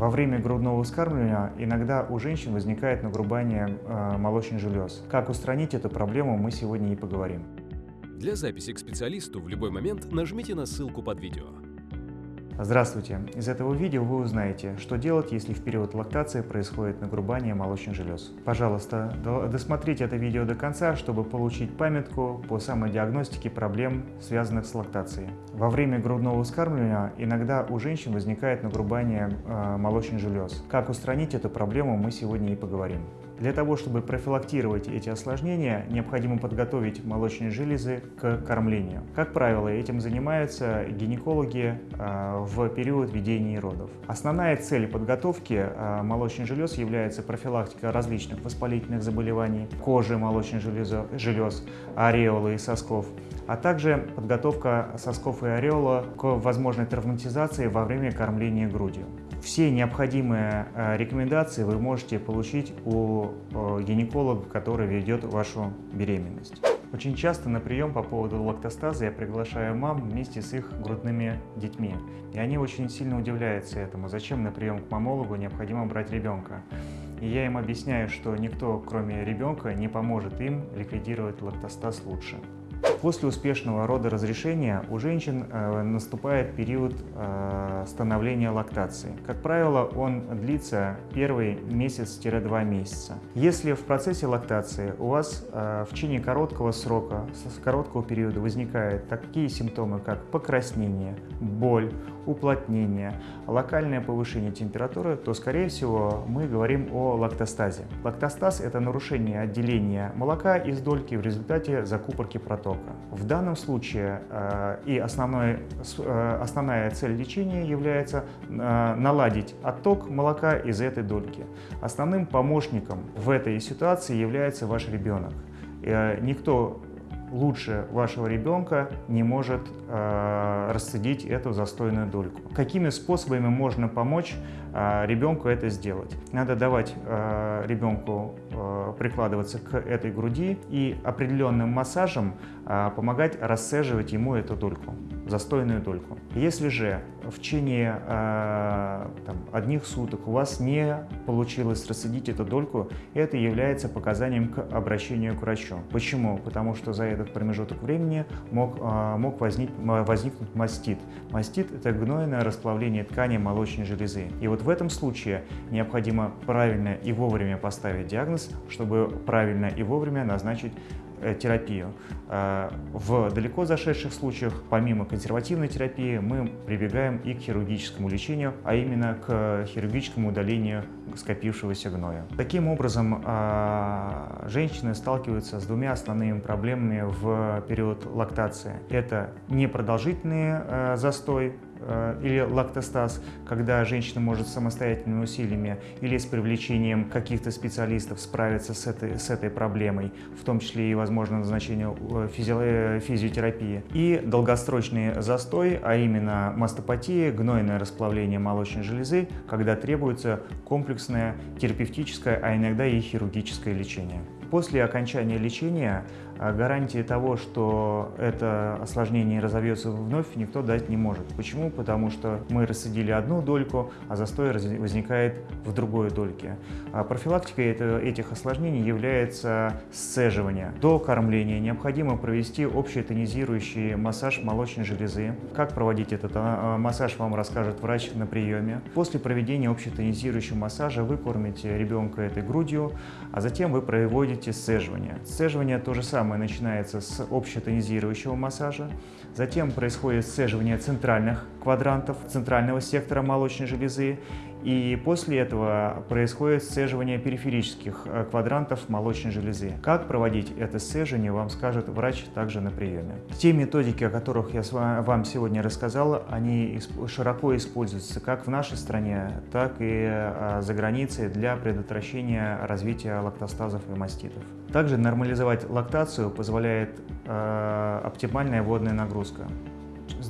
Во время грудного вскармливания иногда у женщин возникает нагрубание э, молочных желез. Как устранить эту проблему, мы сегодня и поговорим. Для записи к специалисту в любой момент нажмите на ссылку под видео. Здравствуйте! Из этого видео вы узнаете, что делать, если в период лактации происходит нагрубание молочных желез. Пожалуйста, досмотрите это видео до конца, чтобы получить памятку по самодиагностике проблем, связанных с лактацией. Во время грудного вскармливания иногда у женщин возникает нагрубание э, молочных желез. Как устранить эту проблему, мы сегодня и поговорим. Для того, чтобы профилактировать эти осложнения, необходимо подготовить молочные железы к кормлению. Как правило, этим занимаются гинекологи э, в период ведения родов. Основная цель подготовки э, молочных желез является профилактика различных воспалительных заболеваний кожи молочных желез, желез ореолы и сосков, а также подготовка сосков и ореола к возможной травматизации во время кормления грудью. Все необходимые э, рекомендации вы можете получить у э, гинеколога, который ведет вашу беременность. Очень часто на прием по поводу лактостаза я приглашаю мам вместе с их грудными детьми. И они очень сильно удивляются этому, зачем на прием к мамологу необходимо брать ребенка. И я им объясняю, что никто, кроме ребенка, не поможет им ликвидировать лактостаз лучше. После успешного родоразрешения у женщин э, наступает период э, становления лактации. Как правило, он длится первый месяц-два месяца. Если в процессе лактации у вас э, в течение короткого срока, с короткого периода возникают такие симптомы, как покраснение, боль, уплотнение, локальное повышение температуры, то, скорее всего, мы говорим о лактостазе. Лактостаз – это нарушение отделения молока из дольки в результате закупорки протока. В данном случае э, и основной, э, основная цель лечения является э, наладить отток молока из этой дольки. Основным помощником в этой ситуации является ваш ребенок. Никто лучше вашего ребенка не может э, расцедить эту застойную дольку. Какими способами можно помочь э, ребенку это сделать? Надо давать э, ребенку прикладываться к этой груди и определенным массажем э, помогать расцеживать ему эту дольку, застойную дольку. Если же в течение э, там, одних суток у вас не получилось расцедить эту дольку, это является показанием к обращению к врачу. Почему? Потому что за этот промежуток времени мог, э, мог возник, возникнуть мастит. Мастит – это гнойное расплавление ткани молочной железы. И вот в этом случае необходимо правильно и вовремя поставить диагноз, чтобы правильно и вовремя назначить терапию. Э, в далеко зашедших случаях, помимо консервативной терапии, мы прибегаем и к хирургическому лечению, а именно к хирургическому удалению скопившегося гноя. Таким образом, э, женщины сталкиваются с двумя основными проблемами в период лактации. Это непродолжительный застой, Э, или лактостаз, когда женщина может самостоятельными усилиями или с привлечением каких-то специалистов справиться с этой, с этой проблемой, в том числе и, возможно, назначение э, физи э, физиотерапии. И долгосрочный застой, а именно мастопатия, гнойное расплавление молочной железы, когда требуется комплексное терапевтическое, а иногда и хирургическое лечение. После окончания лечения гарантии того, что это осложнение разовьется вновь, никто дать не может. Почему? Потому что мы рассадили одну дольку, а застой возникает в другой дольке. А профилактикой этих осложнений является сцеживание. До кормления необходимо провести общий тонизирующий массаж молочной железы. Как проводить этот а, массаж, вам расскажет врач на приеме. После проведения общетонизирующего массажа вы кормите ребенка этой грудью, а затем вы проводите сцеживание. Сцеживание то же самое самое начинается с общетонизирующего массажа, затем происходит сцеживание центральных квадрантов, центрального сектора молочной железы, и после этого происходит сцеживание периферических э, квадрантов молочной железы. Как проводить это сцеживание, вам скажет врач также на приеме. Те методики, о которых я вам сегодня рассказал, они широко используются как в нашей стране, так и э, за границей для предотвращения развития лактостазов и маститов. Также нормализовать лактацию позволяет э, оптимальная водная нагрузка.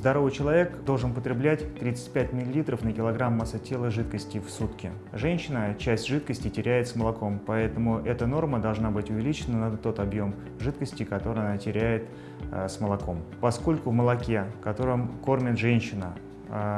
Здоровый человек должен потреблять 35 мл на килограмм массы тела жидкости в сутки. Женщина часть жидкости теряет с молоком, поэтому эта норма должна быть увеличена на тот объем жидкости, который она теряет э, с молоком. Поскольку в молоке, которым кормит женщина,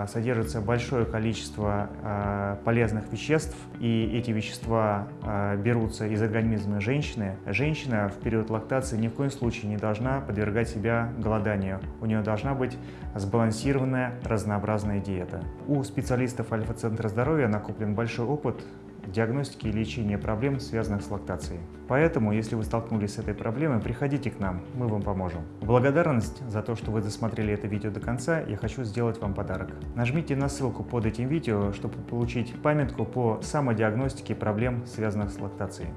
содержится большое количество э, полезных веществ, и эти вещества э, берутся из организма женщины. Женщина в период лактации ни в коем случае не должна подвергать себя голоданию. У нее должна быть сбалансированная, разнообразная диета. У специалистов Альфа-центра здоровья накоплен большой опыт диагностики и лечения проблем, связанных с лактацией. Поэтому, если вы столкнулись с этой проблемой, приходите к нам, мы вам поможем. В благодарность за то, что вы досмотрели это видео до конца, я хочу сделать вам подарок. Нажмите на ссылку под этим видео, чтобы получить памятку по самодиагностике проблем, связанных с лактацией.